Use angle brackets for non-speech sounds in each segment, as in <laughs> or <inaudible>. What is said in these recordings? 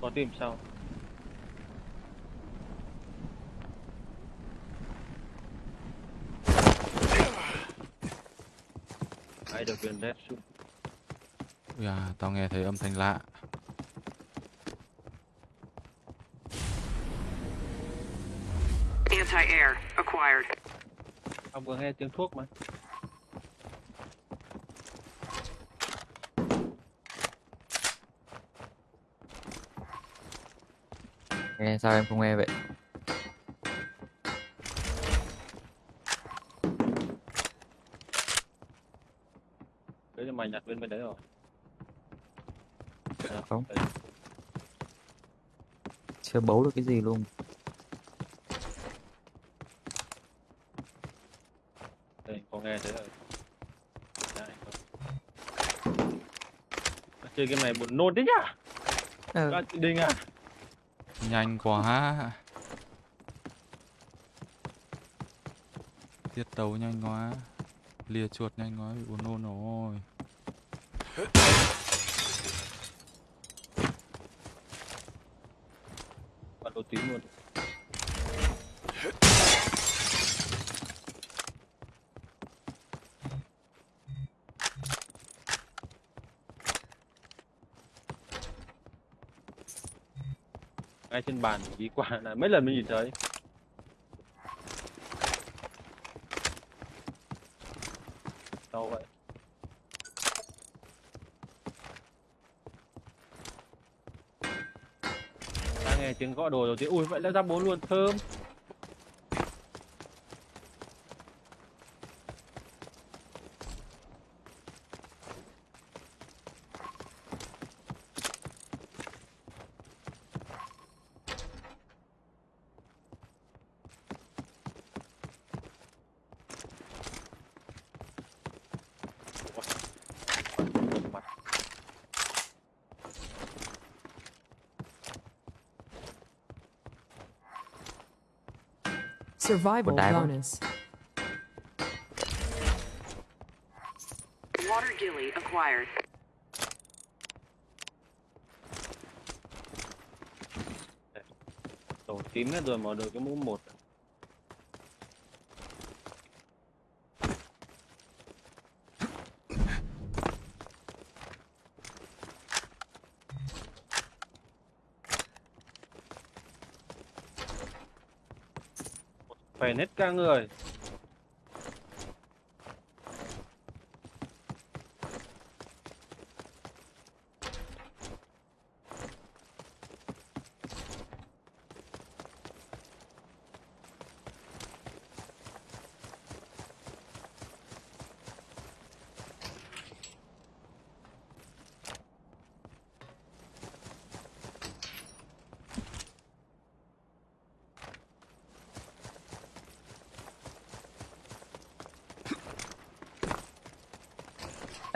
có tìm sau ai được viên red shoot Ui à, tao nghe thấy âm thanh lạ. Anti-air acquired. ông vừa nghe tiếng thuốc mà nghe sao em không nghe vậy đấy là mày nhặt bên bên đấy rồi À, Không. đấy. chưa bấu được cái gì luôn đây có nghe thế rồi Đấy, không. chơi game này buồn nôn thế nhá ừ. chị đinh à Nhanh quá. Tiết tấu nhanh quá. Lìa chuột nhanh quá, bị buồn nôn rồi. bắt đồ tím luôn ngay trên bàn đi qua là mấy lần mới nhìn thấy. Đâu vậy? Ta nghe tiếng gõ đồ đầu tiên ui, vậy là ra bốn luôn, thơm. Survival bonus. Water gilly acquired. Tổ tím hết rồi mà được cái mũ một phải nết ca người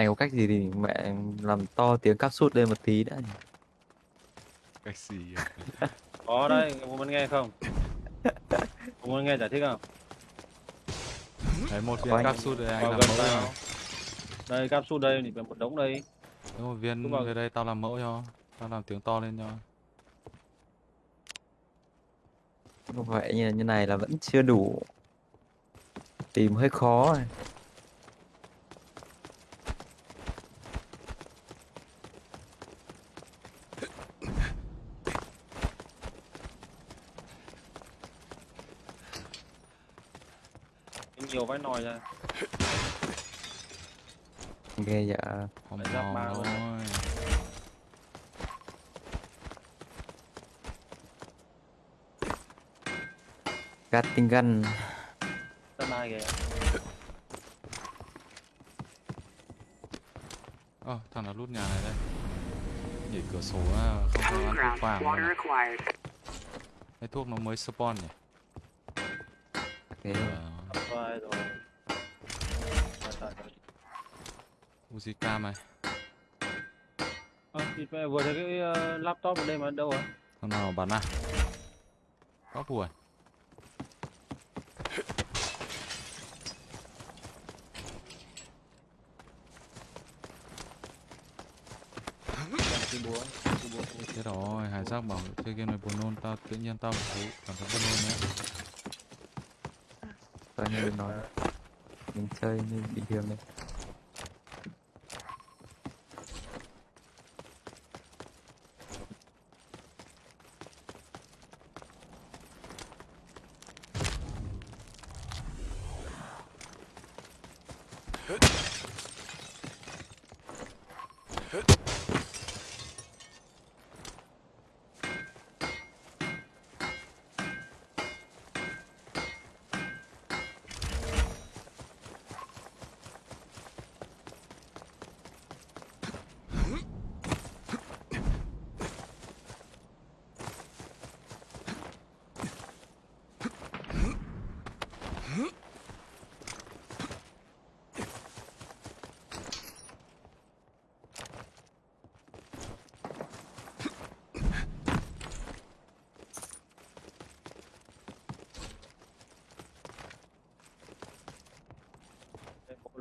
anh có cách gì thì mẹ làm to tiếng cáp sút lên một tí đã nhỉ? Cách gì? <laughs> Có đây, có muốn nghe không? Có muốn nghe giải thích không? Đấy một viên anh. cáp sút đây anh Vào làm mẫu tao. cho. Đây, capsule đây, thì một đống đây Đấy một viên Đúng rồi. về đây tao làm mẫu cho. Tao làm tiếng to lên cho. Không vậy như, như này là vẫn chưa đủ tìm hơi khó này. Vãi nòi ra ghê dạ Không Phải giáp ba luôn. thôi. Gatting gun Tân ai kìa Ơ, thằng nào lút nhà này đây. Nhảy cửa sổ á, không có ăn thuốc vàng à. Cái thuốc nó mới spawn nhỉ? thế Ờ, Có ai rồi tại tại Uzika mày. Ơ, thì vừa thấy cái ờ, laptop ở đây mà đâu à? Thằng nào bắn à? Có buồn. Thế rồi, Hải Giác bảo chơi game này buồn nôn, tao tự nhiên tao cảm thấy buồn nôn nữa. Coi như nói. Mình chơi như bị thường này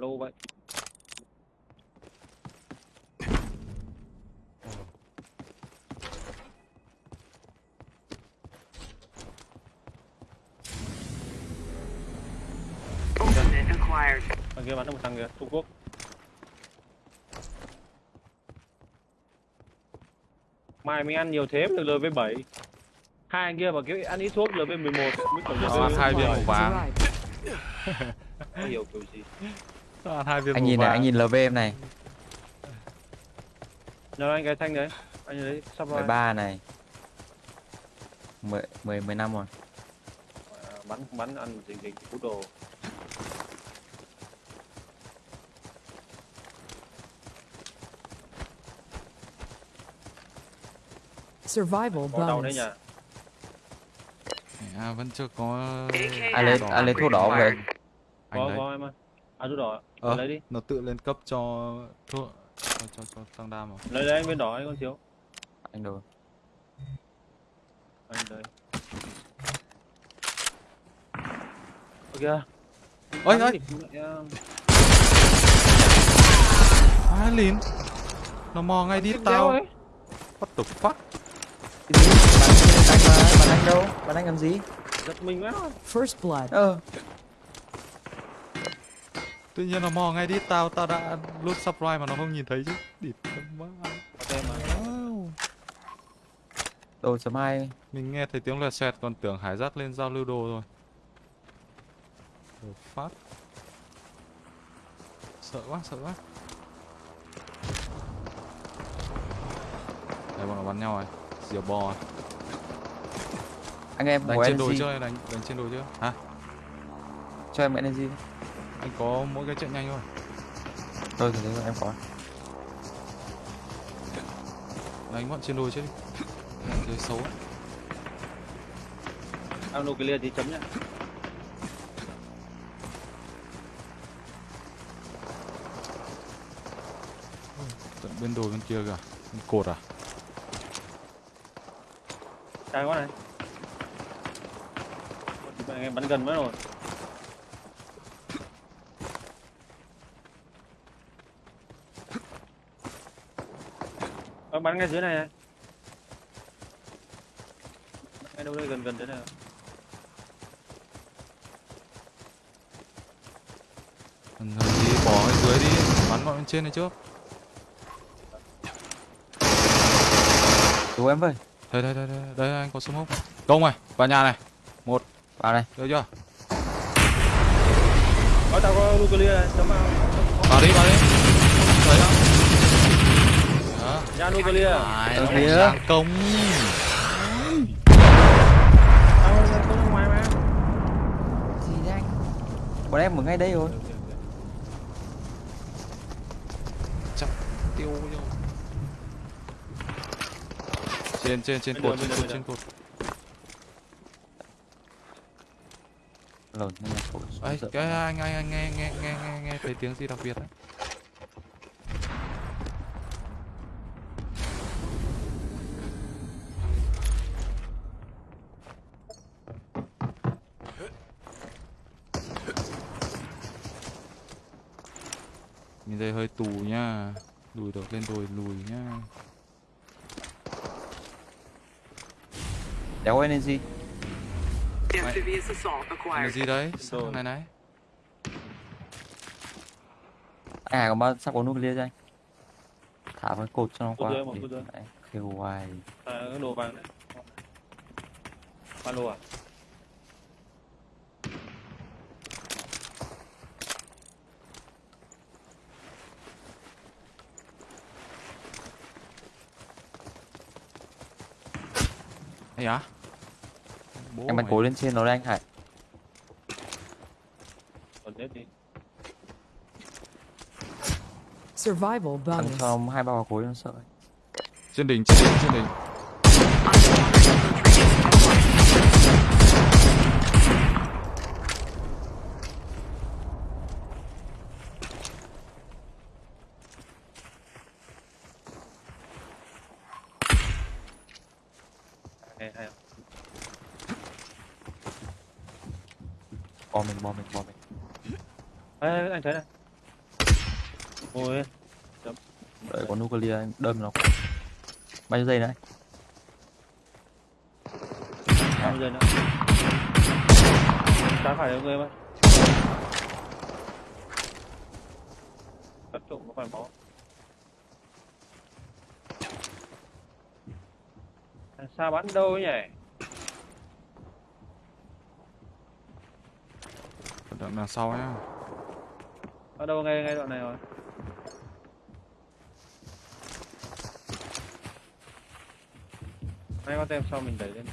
Lâu vậy. Thằng kia bắn được một thằng kìa Trung Quốc. Mai mình ăn nhiều thế được LV7 hai anh kia mà kiểu ăn ít thuốc LV11 mới còn Tao ăn hai viên màu vàng. Hiểu kiểu gì hai viên Anh nhìn này, anh nhìn LV em này. Nào anh cái thanh đấy. Anh đấy sắp rồi 13 này. 10, 10, 10 năm rồi. À, bắn bắn ăn dịch dịch cú đồ. Survival bonus. nhỉ À, vẫn chưa có... Ai lấy, ai lấy thuốc đỏ về Anh có lấy. có em ơi. À rút đỏ Ờ, lấy đi nó tự lên cấp cho thuốc cho cho, cho tăng đam mà. lấy lấy anh bên đỏ anh con thiếu Anh đồ anh đây ok Ôi, ôi. thì mẹ, À, lìn. Nó mò ngay đi tao. ấy. What the fuck? Cái gì? Bắn anh đâu? Bắn anh làm gì? giật mình quá First blood. Ờ, Tự nhiên nó mò ngay đi tao, tao đã lút subscribe mà nó không nhìn thấy chứ. Địt mà Wow. đồ chấm hai Mình nghe thấy tiếng loẹt xoẹt còn tưởng Hải Giác lên giao lưu đồ rồi. The fuck? Sợ quá, sợ quá. Đây bọn nó bắn nhau rồi. Diều bò à? Anh em Đánh của trên đồi chưa? Đánh, đánh trên đồi chưa? Hả? Cho em energy Anh có mỗi cái trận nhanh thôi. Thôi thì đấy em có Đánh bọn trên đồi chứ đi. Chơi xấu. á. ao nuclear thì chấm nhá Tận bên đồi bên kia kìa. Bên Cột à? trái quá này anh em bắn gần quá rồi bắn ngay dưới này này ngay đâu đây gần gần thế này lần đi bỏ cái dưới đi. Bắn bọn bên trên này trước. Cứu em với Đây đây đây đây, đây anh có smoke. Công này, vào nhà này. Vào đây Được chưa? có tao có nuclear này chấm vào Vào đi, vào đi. Thấy không? Ra nuclear Ai, Ở phía. đang công. tao có ra ngoài mà Gì thế anh Bọn em ở ngay đây rồi Chắc tiêu rồi. Trên trên trên cột, trên cột, trên cột. Lồn nên là khổ Ấy, cái anh anh anh nghe nghe nghe nghe nghe thấy tiếng gì đặc biệt đấy. Lùi được lên đồi lùi nha đéo energy gì? Đấy? Sao này này? à còn bao sắp có nuclear cho anh. Thả cái cột cho nó qua. kêu hoài. À, đồ vàng đấy ba lô à Á? Bố em bắn mày. cối lên trên nó đây anh Hải còn chết đi Survival bonus. cho hai ba quả cối nó sợ. Trên đỉnh, trên đỉnh, trên đỉnh. hay hay bom mình bom mình bom mình Ê, anh thấy này. Ôi đợi có nuclear anh đâm nó. Bao nhiêu giây nữa anh? bao giờ nữa? Trái phải người mà cắt trộm có phải máu Thằng xa bắn đâu ấy nhỉ? Đằng sau nhá. Ở đâu ngay ngay đoạn này rồi? Hai con tem sau mình đẩy lên.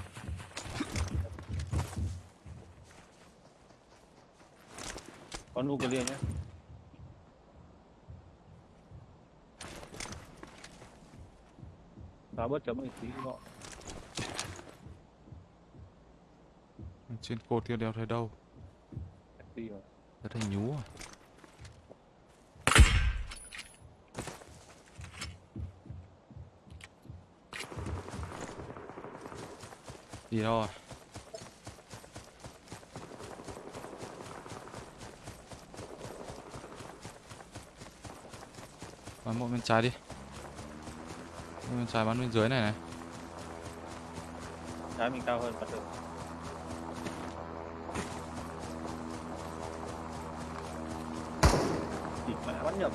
Có nuclear nhé. Xóa bớt chấm một tí gọn Trên cột kia đeo thấy đâu? tí rồi. Rất là nhú à. Đi đâu à? Bắn một bên trái đi. Bên trái bắn bên dưới này này. Trái mình cao hơn bắt được bắn nhầm.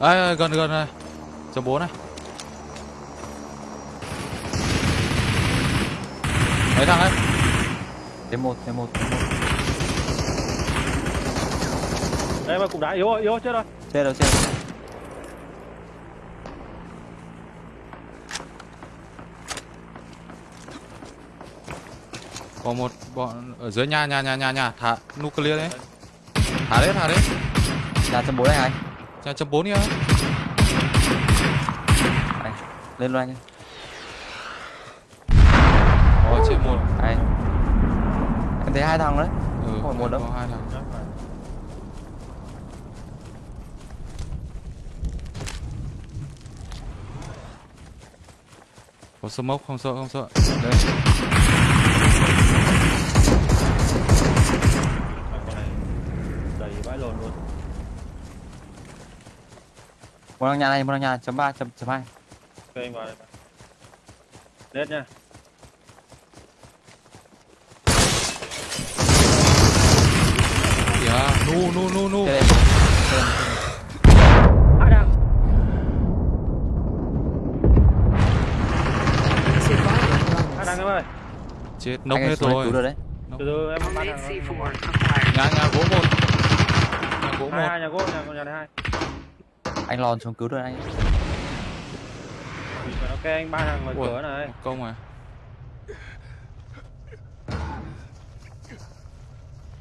Ê, ê, gần gần này. Chấm bốn này Mấy thằng ấy. Thêm một thêm một thêm một. Đây mà cục đá yếu rồi, yếu rồi, chết rồi. Chết đâu chết đâu. Có một bọn ở dưới nhà nhà nhà nhà nhà. Thả nuclear đấy. Thả đấy thả đấy. Nhà chấm bốn anh Hải Nhà chấm bốn kia anh lên luôn chết một. Anh. Em thấy hai thằng đấy. Ừ Không phải một đâu. có hai thằng. Có smoke không sợ không sợ. Đây. Một thằng nhà này một thằng nhà chấm ba chấm chấm hai. Ok anh vào đây. Nết nha Kìa Nu nu nu nu Đây đây. Đây đây. Hai đằng Survival Hai đằng bonus. em ơi? Chết nốc hết rồi. cứu được đấy. Từ từ em C4 acquired. Nhà nhà gỗ một. Nhà gỗ Hai một. hai nhà gỗ, nhà nhà này hai. Anh lòn xuống cứu được anh. Ok anh ba thằng ngoài cửa này. công à.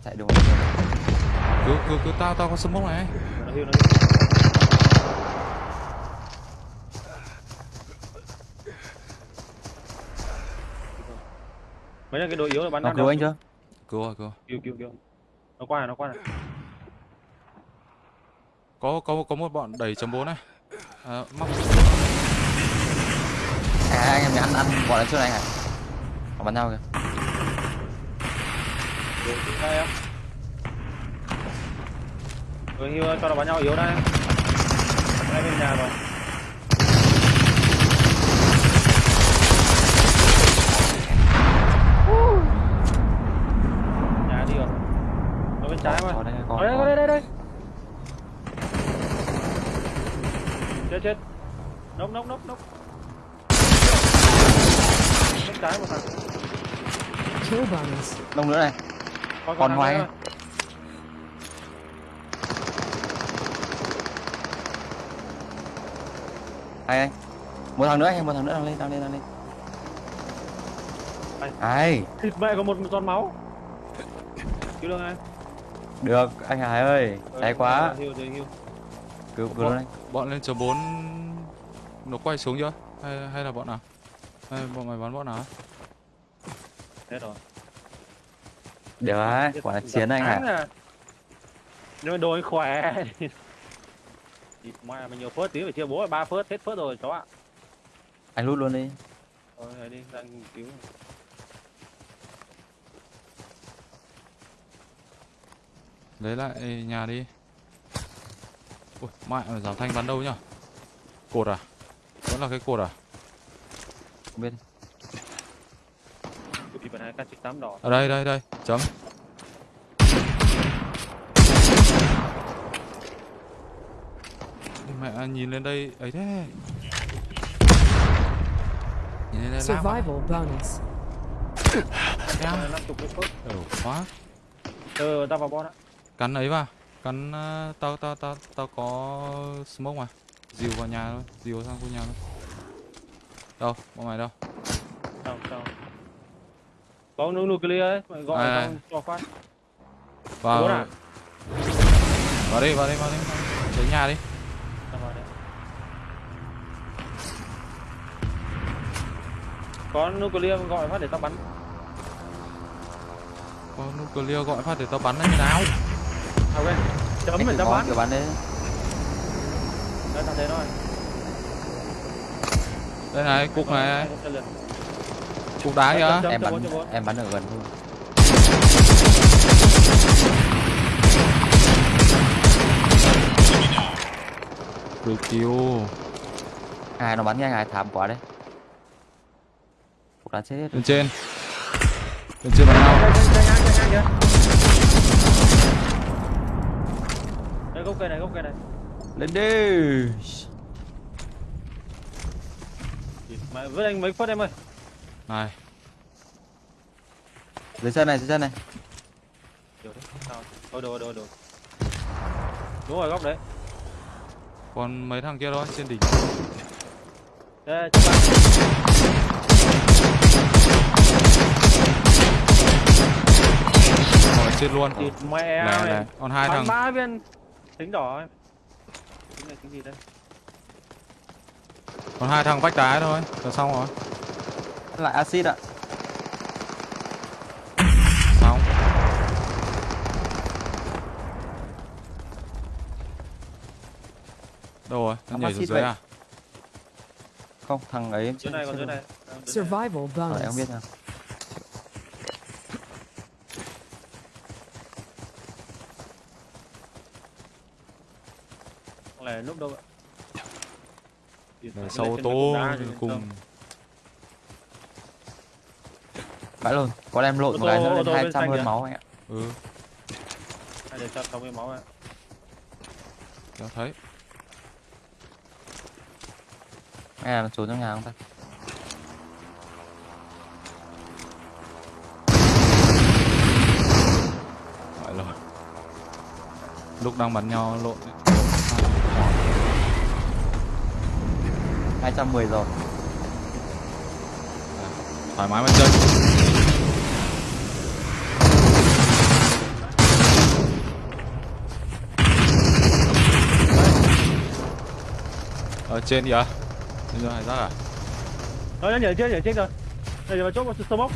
Chạy được Cứ cứ cứ tao tao có smoke này Nó nó Mấy là cái đội yếu là bắn nó cứu anh chưa? Cứu rồi cứu. Rồi Cứu cứu cứu. Nó qua này, nó qua này. Có có có một bọn đẩy chấm bốn này. À, Móc. À, anh em ăn ăn bọn này trước này. Họ bắn nhau kìa. Được, em cứ như cho nó bắn nhau yếu đây ngay bên nhà rồi. Uh. nhà đi rồi. Nó bên trái mà. đây có, đây, có. đây đây đây. Chết chết. Nốc nốc nốc nốc. Bên trái một thằng. Lông nữa này. Còn ngoài Ai ai? Một thằng nữa anh, một thằng nữa đang lên, đang lên, đang lên. Ai? Thịt mẹ có một giọt máu cứu được ai Được, anh Hải ơi. Cháy quá. hiu hiu hiu Cứu cứu luôn anh. Bọn lên chờ 4 nó quay xuống chưa? Hay hay là bọn nào? Hay bọn mày bắn bọn nào? hết rồi Được đấy, quả là chiến anh Hải. à. nhưng mà đồ anh khỏe Thịt mẹ mình nhiều phớt tí phải chia bố ba phớt hết phớt rồi chó ạ Anh lút luôn đi. thôi đi đang cứu Lấy lại nhà đi. Ui, mẹ mà giảm thanh bắn đâu nhá? Cột à? Vẫn là cái cột à? Không biết. đỏ Ở đây đây đây, chấm. Mẹ nhìn lên đây ấy thế. Nhìn lên đây à? Survival bonus. Phớt Ừ, quá. ờ tao vào bon ạ Cắn ấy vào. Cắn ờ, tao tao tao tao có smoke mà. Dìu vào nhà thôi, dìu sang khu nhà thôi. Đâu, bọn mày đâu? sao sao có nu nuclear ấy mày gọi À. tao cho phát Vào. À? Vào đi, vào đi, vào đi. Đến nhà đi. Có nuclear gọi phát để tao bắn Có nuclear gọi phát để tao bắn như nào? ok chấm Anh mình tao bắn kiểu bắn đấy. đây tao thấy nó rồi Đây này, cục này, cục đá kìa. Chấm, Em chấm, bắn chấm, chấm. em bắn ở gần thôi. Được kill. Ai nó bắn nhanh ai thảm quá đấy. Cục đá chết hết. Lên trên. Lên trên bắn nhau. Đây, gốc cây này, gốc cây này. Lên đi. Mày vứt anh mấy phút em ơi. Này, Dưới chân này, dưới chân này. Điều đấy. Sao? Ôi đồ, đồ, đồ. Đúng rồi góc đấy. còn mấy thằng kia thôi trên đỉnh. Đây, bạn. Ở trên luôn. Thịt mẹ Này này, còn hai thằng. ba viên tính đỏ em. Tính này tính gì đây? Còn hai thằng vách đá thôi. Là xong rồi. Lại axit ạ. Xong. Đâu rồi? Nó nhảy xuống dưới vậy. à? Không, thằng ấy Dưới này còn dưới này. À, dưới này. Survival Ờ, em không bonus. biết nào. Này lúc đâu ạ? Mẹ, sau thì cùng. Vãi luôn. Có em lộn một cái nữa lên tô bên 200 xanh hơn máu anh ạ. Ừ, Hai để cho xong cái máu ạ. kéo thấy. Nghe là trốn trong nhà không ta? Phải rồi. Lúc đang bắn nhau lộn. 210 rồi. Thoải mái mà chơi. Ở trên kìa. Rồi hải giác à? Rồi nó nhảy trên, nhảy trên rồi. Đây giờ vào chốt một sơ mốc.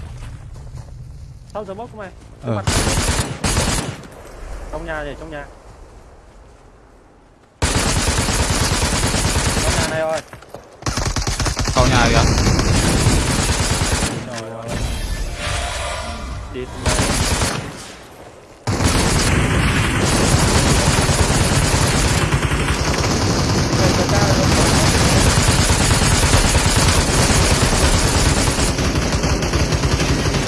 Sau sơ mốc của mày. Ờ. Trong nhà nhảy trong nhà. Trong nhà này rồi. होने आ गया